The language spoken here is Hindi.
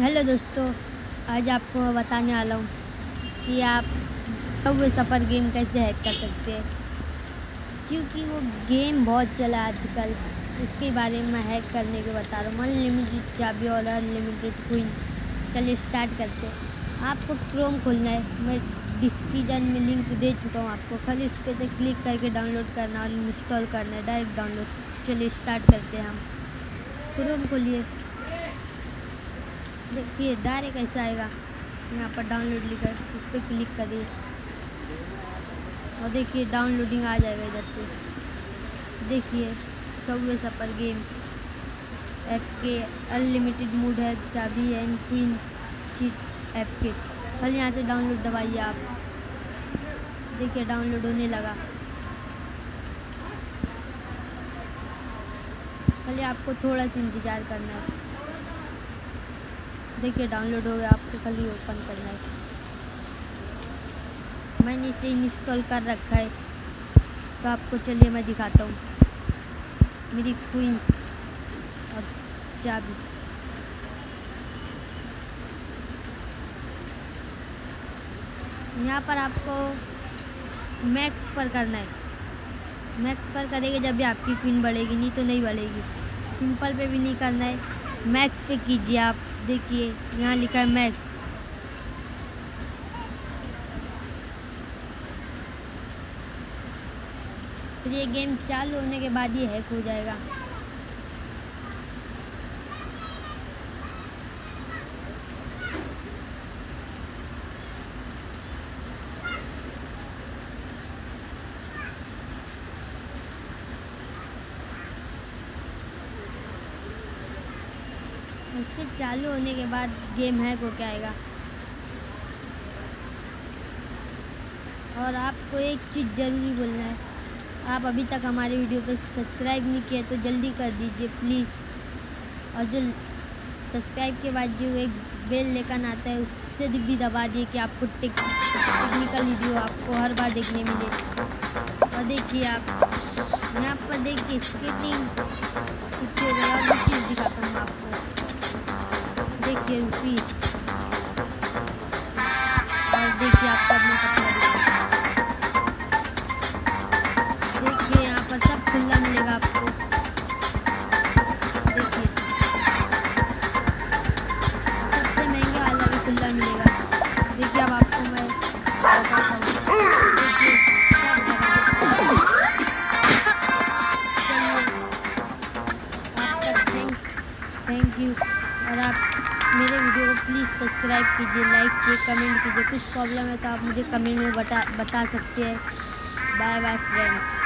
हेलो दोस्तों, आज आपको मैं बताने वाला हूँ कि आप सब सफ़र गेम कैसे हैक कर सकते हैं। क्योंकि वो गेम बहुत चला आजकल, इसके बारे में हैक करने के बता रहा हूँ। अनलिमिटेड चाबी और अनलिमिटेड क्वीन चलिए स्टार्ट करते हैं। आपको क्रोम खोलना है। मैं डिस्क्रिप्शन में लिंक दे चुका हूँ आपको। खाली उस पर क्लिक करके डाउनलोड करना और इंस्टॉल करना है। डायरेक्ट डाउनलोड चलिए स्टार्ट करते हैं हम। क्रोम खोलिए। देखिए डायरेक्ट ऐसा आएगा? यहाँ पर डाउनलोड लिखा उस पर क्लिक करिए। और देखिए डाउनलोडिंग आ जाएगा इधर से। देखिए, सबवे सपर गेम। ऐप के अनलिमिटेड मूड है, चाबी एंड क्वीन चीट ऐप के कल यहाँ से डाउनलोड दबाइए आप। देखिए डाउनलोड होने लगा। खाली आपको थोड़ा सा इंतज़ार करना है। देखिए डाउनलोड हो गया, आपको खाली ओपन करना है। मैंने इसे इंस्टॉल कर रखा है। तो आपको चलिए, मैं दिखाता हूँ। मेरी क्वींस और चाबी। यहाँ पर आपको मैक्स पर करना है। मैक्स पर करेंगे जब भी आपकी क्वीन बढ़ेगी, नहीं तो नहीं बढ़ेगी। सिंपल पे भी नहीं करना है। मैक्स पे कीजिए आप। देखिए, यहाँ लिखा है मैक्स। फिर ये गेम चालू होने के बाद ये हैक हो जाएगा। उससे चालू होने के बाद गेम हैक हो क्या आएगा। और आपको एक चीज़ ज़रूरी बोलना है। आप अभी तक हमारे वीडियो पर सब्सक्राइब नहीं किया तो जल्दी कर दीजिए प्लीज़ और जो सब्सक्राइब के बाद जो एक बेल लेकर आता है, उससे भी दबा दिए कि आपको टेक्निकल वीडियो आपको हर बार देखने मिले। और देखिए आप, यहाँ पर देखिए स्केटिंग और आप मेरे वीडियो को प्लीज़ सब्सक्राइब कीजिए लाइक कीजिए कमेंट कीजिए। कुछ प्रॉब्लम है तो आप मुझे कमेंट में बता बता सकते हैं। Bye bye friends